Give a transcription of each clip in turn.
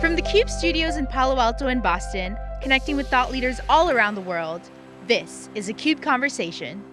From the CUBE studios in Palo Alto and Boston, connecting with thought leaders all around the world, this is a CUBE Conversation.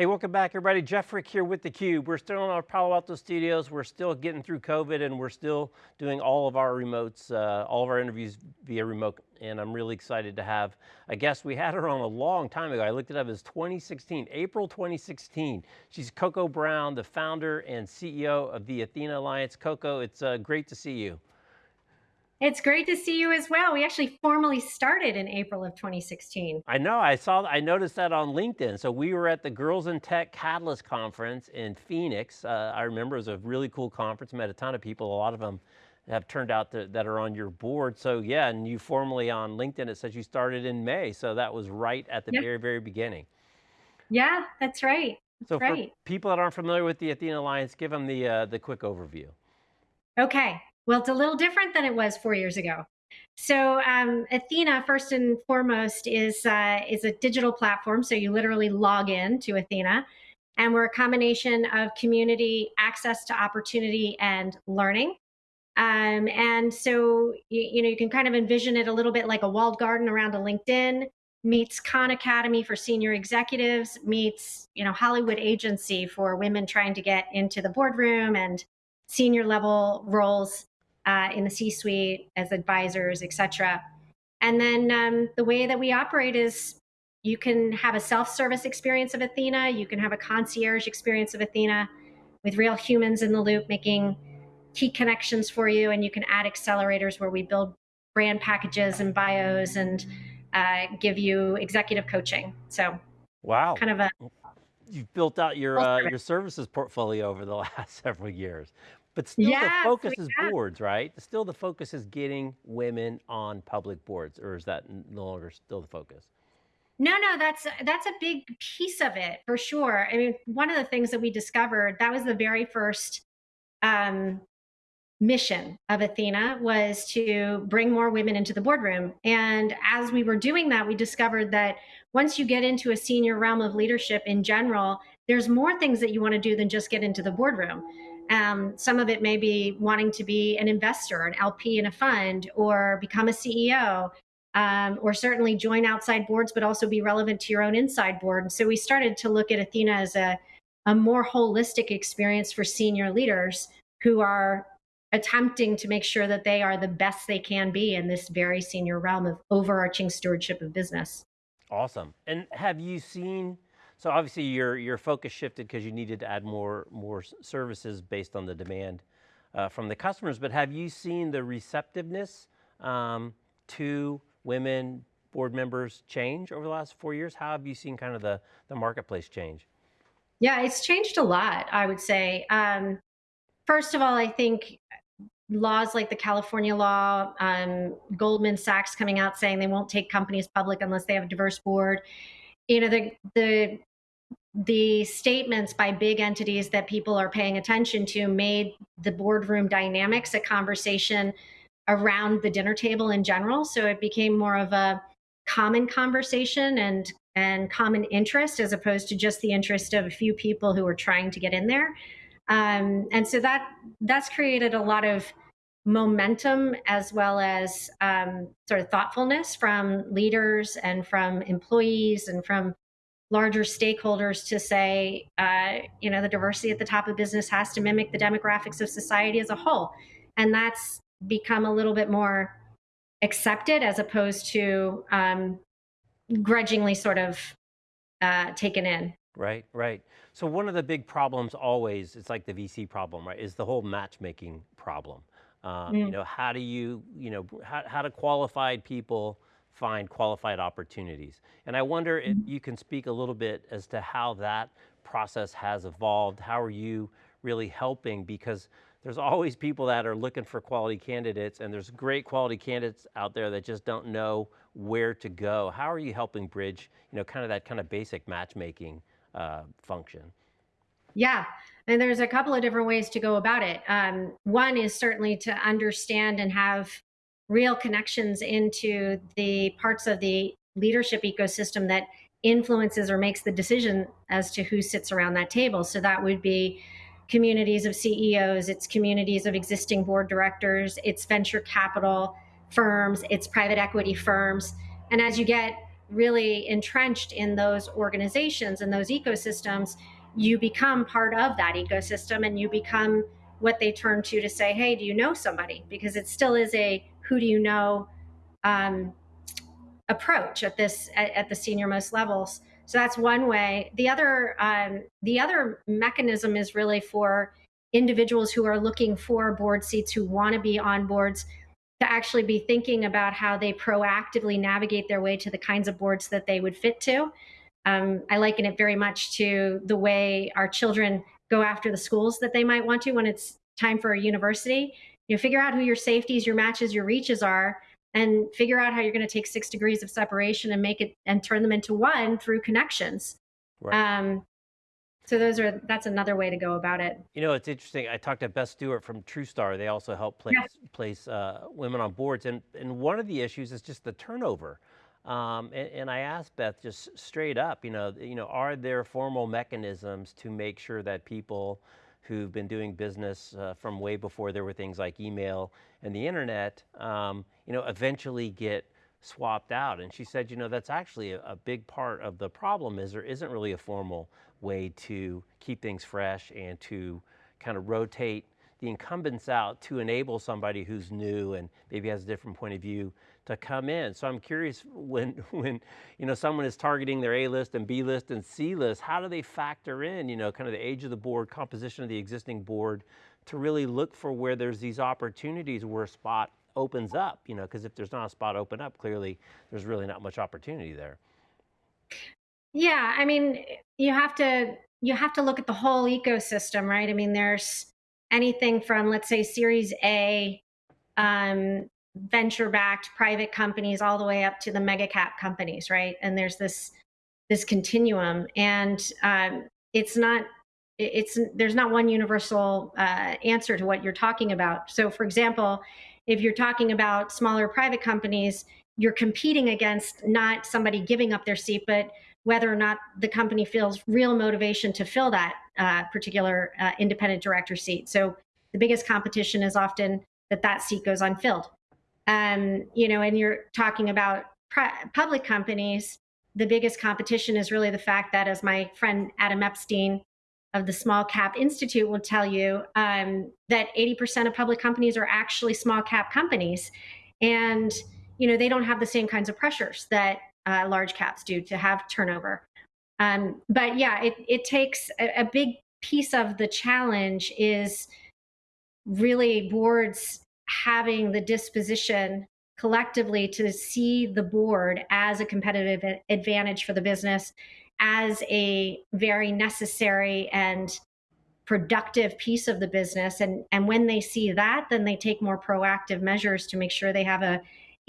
Hey, welcome back everybody. Jeff Frick here with theCUBE. We're still in our Palo Alto studios. We're still getting through COVID and we're still doing all of our remotes, uh, all of our interviews via remote. And I'm really excited to have a guest. We had her on a long time ago. I looked it up as 2016, April 2016. She's Coco Brown, the founder and CEO of the Athena Alliance. Coco, it's uh, great to see you. It's great to see you as well. We actually formally started in April of 2016. I know, I saw, I noticed that on LinkedIn. So we were at the Girls in Tech Catalyst Conference in Phoenix. Uh, I remember it was a really cool conference, met a ton of people, a lot of them have turned out to, that are on your board. So yeah, and you formally on LinkedIn, it says you started in May. So that was right at the yep. very, very beginning. Yeah, that's right. That's so right. for people that aren't familiar with the Athena Alliance, give them the, uh, the quick overview. Okay, well, it's a little different than it was four years ago. So um, Athena, first and foremost, is uh, is a digital platform. So you literally log in to Athena, and we're a combination of community, access to opportunity, and learning. Um, and so you, you know you can kind of envision it a little bit like a walled garden around a LinkedIn meets Khan Academy for senior executives, meets you know Hollywood agency for women trying to get into the boardroom and senior level roles uh, in the C-suite as advisors, etc. And then um, the way that we operate is you can have a self-service experience of Athena, you can have a concierge experience of Athena with real humans in the loop making key connections for you, and you can add accelerators where we build brand packages and bios and uh, give you executive coaching. So, wow, kind of a you've built out your uh, your services portfolio over the last several years. But still yes, the focus is have. boards, right? Still the focus is getting women on public boards, or is that no longer still the focus? No, no, that's that's a big piece of it for sure. I mean, one of the things that we discovered that was the very first um, mission of Athena was to bring more women into the boardroom. And as we were doing that, we discovered that once you get into a senior realm of leadership in general, there's more things that you want to do than just get into the boardroom. Um, some of it may be wanting to be an investor, an LP in a fund, or become a CEO, um, or certainly join outside boards, but also be relevant to your own inside board. And so we started to look at Athena as a, a more holistic experience for senior leaders who are attempting to make sure that they are the best they can be in this very senior realm of overarching stewardship of business. Awesome. And have you seen so obviously your, your focus shifted because you needed to add more, more services based on the demand uh, from the customers, but have you seen the receptiveness um, to women board members change over the last four years? How have you seen kind of the, the marketplace change? Yeah, it's changed a lot, I would say. Um, first of all, I think laws like the California law, um, Goldman Sachs coming out saying they won't take companies public unless they have a diverse board. You know, the the the statements by big entities that people are paying attention to made the boardroom dynamics a conversation around the dinner table in general. So it became more of a common conversation and and common interest as opposed to just the interest of a few people who are trying to get in there. Um, and so that that's created a lot of momentum as well as um, sort of thoughtfulness from leaders and from employees and from larger stakeholders to say, uh, you know, the diversity at the top of business has to mimic the demographics of society as a whole. And that's become a little bit more accepted as opposed to um, grudgingly sort of uh, taken in. Right, right. So one of the big problems always, it's like the VC problem, right, is the whole matchmaking problem. Uh, mm. You know, how do you, you know, how, how do qualified people find qualified opportunities. And I wonder if mm-hmm. you can speak a little bit as to how that process has evolved. How are you really helping? Because there's always people that are looking for quality candidates and there's great quality candidates out there that just don't know where to go. How are you helping bridge, you know, kind of that kind of basic matchmaking uh, function? Yeah, and there's a couple of different ways to go about it. Um, one is certainly to understand and have real connections into the parts of the leadership ecosystem that influences or makes the decision as to who sits around that table. So that would be communities of CEOs, it's communities of existing board directors, it's venture capital firms, it's private equity firms. And as you get really entrenched in those organizations and those ecosystems, you become part of that ecosystem and you become what they turn to to say, hey, do you know somebody? Because it still is a who do you know um, approach at this at, at, the senior most levels. So that's one way. The other um, the other mechanism is really for individuals who are looking for board seats who want to be on boards to actually be thinking about how they proactively navigate their way to the kinds of boards that they would fit to. Um, I liken it very much to the way our children go after the schools that they might want to when it's time for a university. You know, figure out who your safeties, your matches, your reaches are, and figure out how you're going to take six degrees of separation and make it and turn them into one through connections. Right. Um, so those are that's another way to go about it. You know, it's interesting. I talked to Beth Stewart from Trewstar. They also help place yes. place uh, women on boards, and and one of the issues is just the turnover. Um, and, and, I asked Beth just straight up, you know, you know, are there formal mechanisms to make sure that people who've been doing business uh, from way before there were things like email and the internet, um, you know, eventually get swapped out. And she said, you know, that's actually a, a, big part of the problem is there isn't really a formal way to keep things fresh and to kind of rotate the incumbents out to enable somebody who's new and maybe has a different point of view to come in. So I'm curious when, when you know, someone is targeting their A list and B list and C list, how do they factor in, you know, kind of the age of the board, composition of the existing board to really look for where there's these opportunities where a spot opens up, you know, because if there's not a spot open up, clearly there's really not much opportunity there. Yeah, I mean, you have to you have to look at the whole ecosystem, right? I mean, there's anything from let's say Series A um, venture-backed private companies all the way up to the mega cap companies, right? And there's this this continuum, and um, it's not it's there's not one universal uh, answer to what you're talking about. So, for example, if you're talking about smaller private companies, you're competing against not somebody giving up their seat, but whether or not the company feels real motivation to fill that uh, particular uh, independent director seat. So the biggest competition is often that that seat goes unfilled um, you know, and you're talking about public companies, the biggest competition is really the fact that, as my friend Adam Epstein of the Small Cap Institute will tell you, um, that 80% of public companies are actually small cap companies, and you know they don't have the same kinds of pressures that uh, large caps do to have turnover. Um, but yeah, it, it takes a, a big piece of the challenge is really boards having the disposition collectively to see the board as a competitive advantage for the business, as a very necessary and productive piece of the business. And, and when they see that, then they take more proactive measures to make sure they have a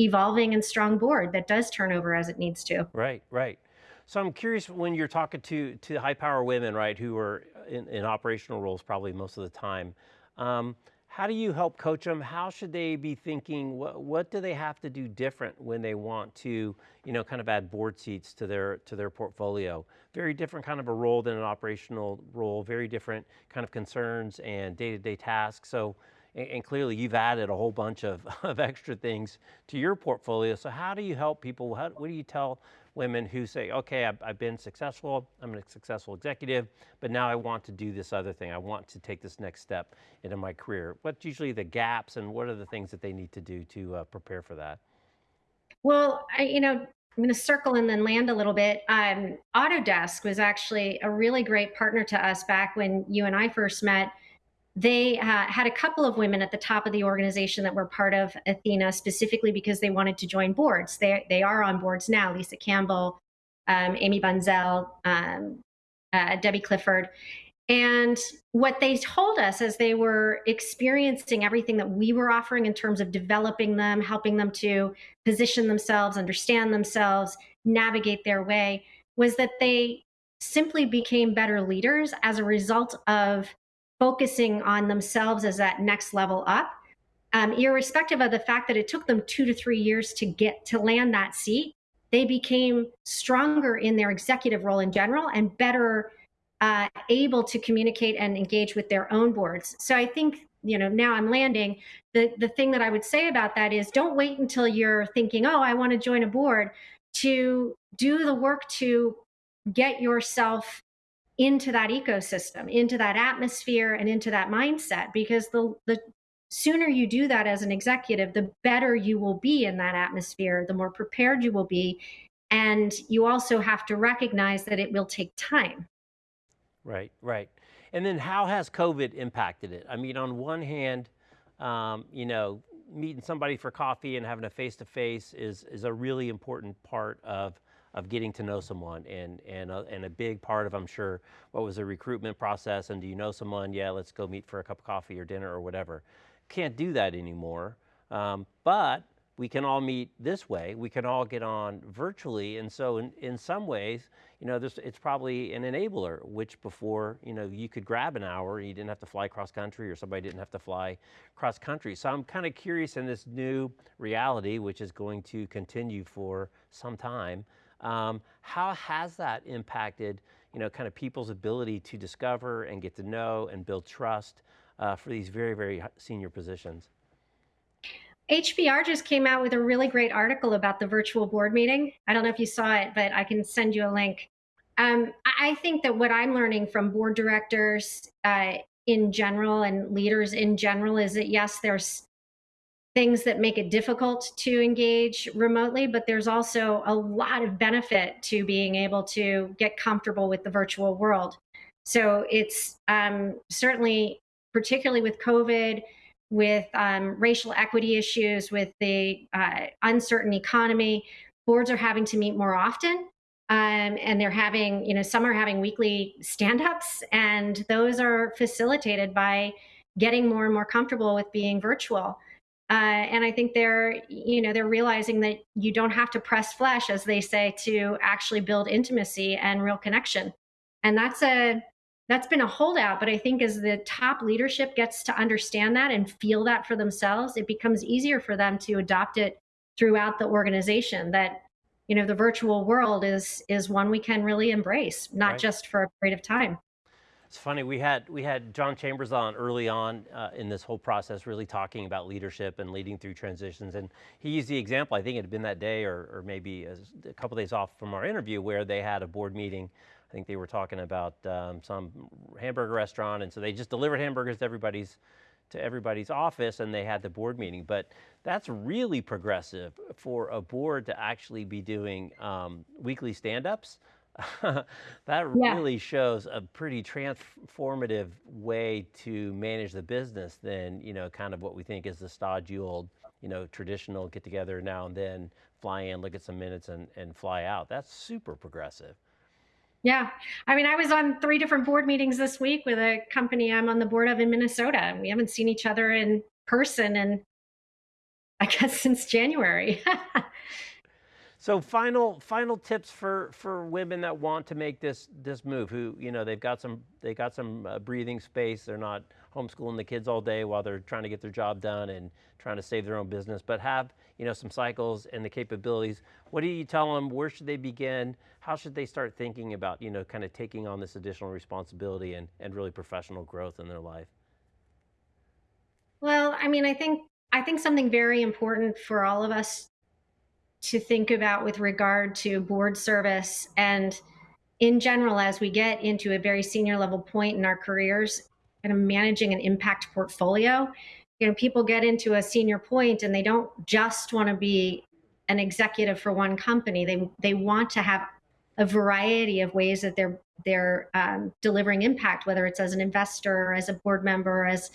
evolving and strong board that does turn over as it needs to. Right, right. So I'm curious when you're talking to, to high power women, right, who are in, in operational roles probably most of the time, um, how do you help coach them? How should they be thinking? What, what do they have to do different when they want to, you know, kind of add board seats to their to their portfolio? Very different kind of a role than an operational role. Very different kind of concerns and day-to-day -day tasks. So, and, clearly you've added a whole bunch of, of extra things to your portfolio. So how do you help people? How, what do you tell women who say, okay, I've, I've, been successful, I'm a successful executive, but now I want to do this other thing. I want to take this next step into my career. What's usually the gaps and what are the things that they need to do to uh, prepare for that? Well, I, you know, I'm going to circle and then land a little bit. Um, Autodesk was actually a really great partner to us back when you and I first met they uh, had a couple of women at the top of the organization that were part of Athena specifically because they wanted to join boards. They, they are on boards now, Lisa Campbell, um, Amy Bunszel, um, uh, Debbie Clifford. And what they told us as they were experiencing everything that we were offering in terms of developing them, helping them to position themselves, understand themselves, navigate their way, was that they simply became better leaders as a result of focusing on themselves as that next level up, um, irrespective of the fact that it took them two to three years to get to land that seat, they became stronger in their executive role in general and better uh, able to communicate and engage with their own boards. So I think you know now I'm landing. The the thing that I would say about that is don't wait until you're thinking, oh, I want to join a board, to do the work to get yourself into that ecosystem, into that atmosphere, and into that mindset. Because the the sooner you do that as an executive, the better you will be in that atmosphere, the more prepared you will be. And you also have to recognize that it will take time. Right, right. And then how has COVID impacted it? I mean, on one hand, um, you know, meeting somebody for coffee and having a face-to-face -face is, is a really important part of, of getting to know someone and, and, a, and a big part of, I'm sure, what was the recruitment process and do you know someone? Yeah, let's go meet for a cup of coffee or dinner or whatever. Can't do that anymore, um, but we can all meet this way. We can all get on virtually. And so in, in some ways, you know, this, it's probably an enabler, which before, you know, you could grab an hour, you didn't have to fly cross country or somebody didn't have to fly cross country. So I'm kind of curious in this new reality, which is going to continue for some time, um, how has that impacted, you know, kind of people's ability to discover and get to know and build trust uh, for these very, very senior positions? HBR just came out with a really great article about the virtual board meeting. I don't know if you saw it, but I can send you a link. Um, I think that what I'm learning from board directors uh, in general and leaders in general is that yes, there's things that make it difficult to engage remotely, but there's also a lot of benefit to being able to get comfortable with the virtual world. So it's um, certainly, particularly with COVID, with um, racial equity issues, with the uh, uncertain economy, boards are having to meet more often. Um, and they're having, you know, some are having weekly stand ups, and those are facilitated by getting more and more comfortable with being virtual. Uh, and I think they're, you know, they're realizing that you don't have to press flesh, as they say, to actually build intimacy and real connection. And that's a that's been a holdout. But I think as the top leadership gets to understand that and feel that for themselves, it becomes easier for them to adopt it throughout the organization. That you know the virtual world is is one we can really embrace, not right. just for a period of time. It's funny, we had, we had John Chambers on early on uh, in this whole process, really talking about leadership and leading through transitions. And he used the example, I think it had been that day or, or maybe a, a couple days off from our interview where they had a board meeting I think they were talking about um, some hamburger restaurant, and so they just delivered hamburgers to everybody's to everybody's office, and they had the board meeting. But that's really progressive for a board to actually be doing um, weekly stand-ups. that yeah. really shows a pretty transformative way to manage the business than you know kind of what we think is the stodgy old you know traditional get together now and then fly in look at some minutes and, and fly out that's super progressive yeah. I mean, I was on three different board meetings this week with a company I'm on the board of in Minnesota. And we haven't seen each other in person and I guess since January. so final final tips for for women that want to make this this move who, you know, they've got some they got some uh, breathing space. They're not homeschooling the kids all day while they're trying to get their job done and trying to save their own business, but have you know some cycles and the capabilities. What do you tell them? Where should they begin? How should they start thinking about you know kind of taking on this additional responsibility and, and really professional growth in their life? Well, I mean, I think I think something very important for all of us to think about with regard to board service and in general as we get into a very senior level point in our careers kind of managing an impact portfolio. You know, people get into a senior point and they don't just want to be an executive for one company. They they want to have a variety of ways that they're they're um, delivering impact, whether it's as an investor, or as a board member, as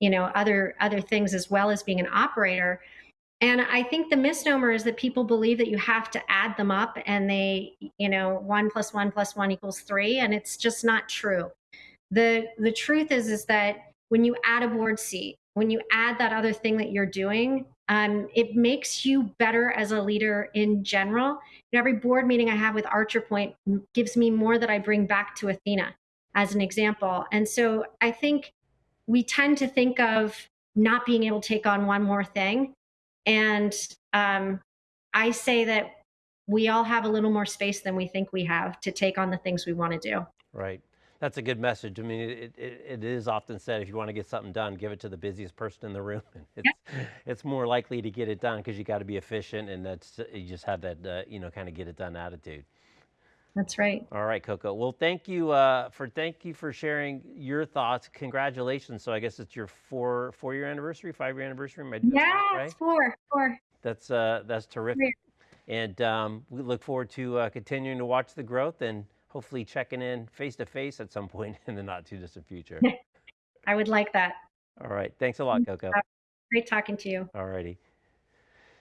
you know, other other things, as well as being an operator. And I think the misnomer is that people believe that you have to add them up and they, you know, one plus one plus one equals three. And it's just not true the the truth is is that when you add a board seat when you add that other thing that you're doing um, it makes you better as a leader in general every board meeting i have with archer point gives me more that i bring back to athena as an example and so i think we tend to think of not being able to take on one more thing and um, i say that we all have a little more space than we think we have to take on the things we want to do right That's a good message. I mean, it, it, it is often said if you want to get something done, give it to the busiest person in the room. And It's, it's more likely to get it done because you got to be efficient and that's, you just have that, uh, you know, kind of get it done attitude. That's right. All right, Coco. Well, thank you uh, for thank you for sharing your thoughts. Congratulations. So I guess it's your four four year anniversary, five year anniversary. Am I doing that Yeah, right? it's four, four. That's uh, that's terrific. And um, we look forward to uh, continuing to watch the growth and hopefully checking in face to face at some point in the not too distant future. I would like that. All right. Thanks a lot, Coco. Great talking to you. All righty.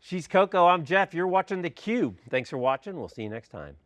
She's Coco. I'm Jeff. You're watching theCUBE. Thanks for watching. We'll see you next time.